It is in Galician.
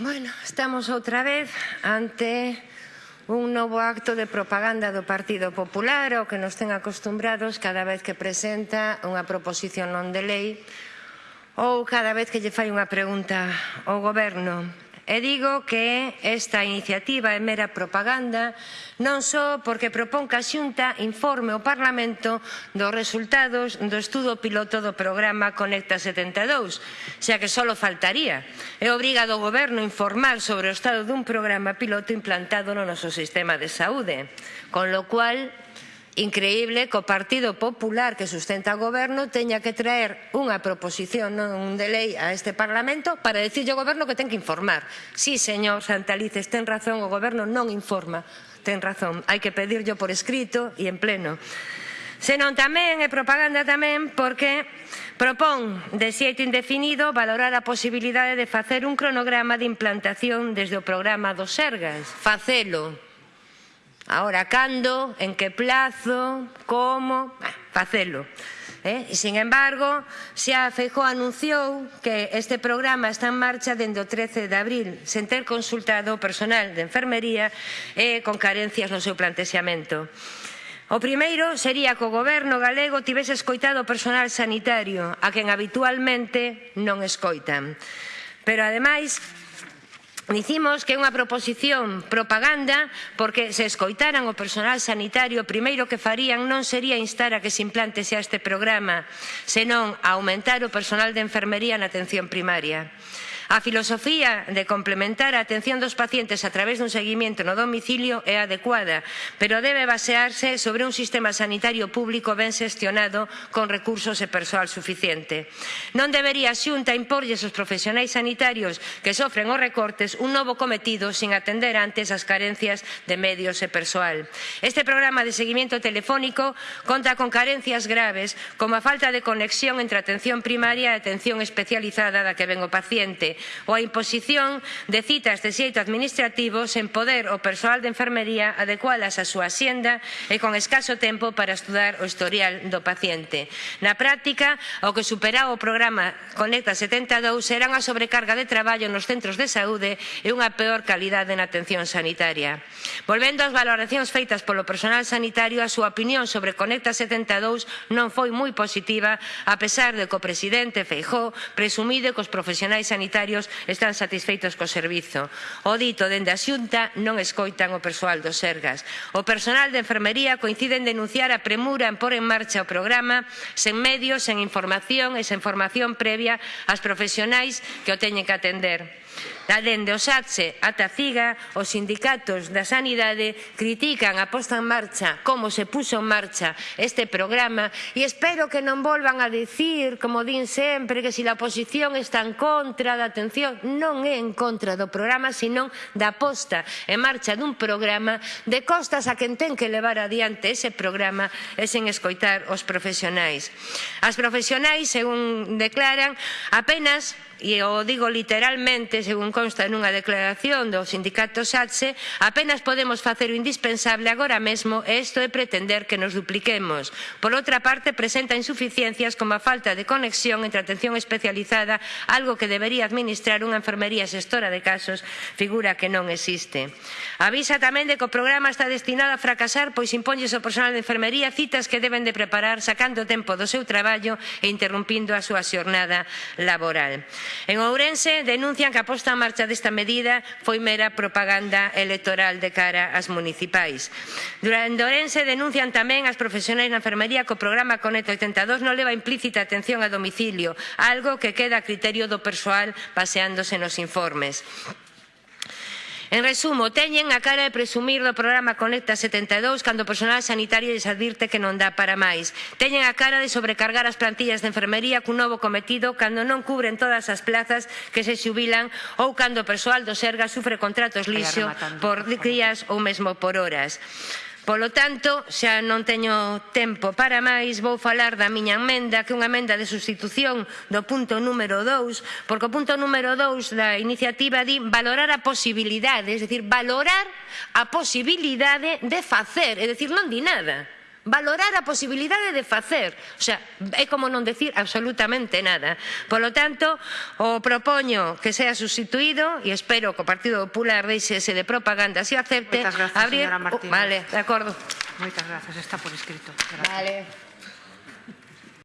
Bueno, estamos outra vez ante un novo acto de propaganda do Partido Popular ao que nos ten acostumbrados cada vez que presenta unha proposición non de lei ou cada vez que lle fai unha pregunta ao goberno. E digo que esta iniciativa é mera propaganda non só porque propón que a Xunta informe o Parlamento dos resultados do estudo piloto do programa Conecta 72, xa que só faltaría. É obriga do Goberno informar sobre o estado dun programa piloto implantado no noso sistema de saúde, con lo cual increíble que o Partido Popular que sustenta o goberno teña que traer unha proposición non de lei a este Parlamento para dicirlle ao goberno que ten que informar. Sí, señor Santalices, ten razón, o goberno non informa. Ten razón, hai que pedirlo por escrito e en pleno. Senón tamén é propaganda tamén porque propón de xeito indefinido valorar a posibilidade de facer un cronograma de implantación desde o programa dos Sergas. Facelo, Ahora, cando, en que plazo, como, facelo. Eh? Sin embargo, xa Feijó anunciou que este programa está en marcha dende o 13 de abril, sen ter consultado o personal de enfermería e eh, con carencias no seu plantexamento. O primeiro sería que o goberno galego tivese escoitado o personal sanitario, a quen habitualmente non escoitan. Pero ademais, Dicimos que é unha proposición propaganda porque se escoitaran o personal sanitario, o primeiro que farían non sería instar a que se implante xa este programa, senón a aumentar o personal de enfermería na atención primaria. A filosofía de complementar a atención dos pacientes a través dun seguimento no domicilio é adecuada, pero debe basearse sobre un sistema sanitario público ben xestionado con recursos e persoal suficiente. Non debería a Xunta imporlles aos profesionais sanitarios que sofren os recortes un novo cometido sin atender antes as carencias de medios e persoal. Este programa de seguimento telefónico conta con carencias graves como a falta de conexión entre atención primaria e atención especializada da que ven o paciente, ou a imposición de citas de xeito administrativo sen poder o persoal de enfermería adecualas á súa xenda e con escaso tempo para estudar o historial do paciente. Na práctica, o que superaba o programa Conecta 72 eran a sobrecarga de traballo nos centros de saúde e unha peor calidade na atención sanitaria. Volvendo ás valoracións feitas polo personal sanitario, a súa opinión sobre Conecta 72 non foi moi positiva, a pesar de que o presidente Feijó presumide que os profesionais sanitarios usuarios están satisfeitos co servizo. O dito dende a Xunta non escoitan o persoal do Sergas. O personal de enfermería coincide en denunciar a premura en por en marcha o programa sen medios, sen información e sen formación previa ás profesionais que o teñen que atender da dende o SATSE ata Figa, CIGA, os sindicatos da sanidade critican a posta en marcha, como se puso en marcha este programa e espero que non volvan a dicir, como din sempre, que se si a oposición está en contra da atención, non é en contra do programa, senón da posta en marcha dun programa de costas a quen ten que levar adiante ese programa e sen escoitar os profesionais. As profesionais, según declaran, apenas, e o digo literalmente, según consta nunha declaración do sindicato SATSE, apenas podemos facer o indispensable agora mesmo e isto é pretender que nos dupliquemos. Por outra parte, presenta insuficiencias como a falta de conexión entre atención especializada, algo que debería administrar unha enfermería xestora de casos, figura que non existe. Avisa tamén de que o programa está destinado a fracasar, pois imponlles ao personal de enfermería citas que deben de preparar sacando tempo do seu traballo e interrumpindo a súa xornada laboral. En Ourense denuncian que apostan máis marcha desta medida foi mera propaganda electoral de cara ás municipais. Durante Orense denuncian tamén as profesionais na enfermería que o programa Conecta 82 non leva implícita atención a domicilio, algo que queda a criterio do persoal baseándose nos informes. En resumo, teñen a cara de presumir do programa Conecta 72 cando o personal sanitario lles advirte que non dá para máis. Teñen a cara de sobrecargar as plantillas de enfermería cun novo cometido cando non cubren todas as plazas que se xubilan ou cando o persoal do Serga sufre contratos lixo por días ou mesmo por horas. Polo tanto, xa non teño tempo para máis, vou falar da miña emenda, que é unha emenda de sustitución do punto número 2, porque o punto número 2 da iniciativa di valorar a posibilidade, é dicir, valorar a posibilidade de facer, é dicir, non di nada valorar a posibilidade de facer. O sea, é como non decir absolutamente nada. Polo tanto, o propoño que sea sustituído e espero que o Partido Popular deixe ese de propaganda se acepte. Moitas gracias, abrir... señora oh, Martínez. Vale, de acordo. Moitas gracias, está por escrito. Gracias. Vale.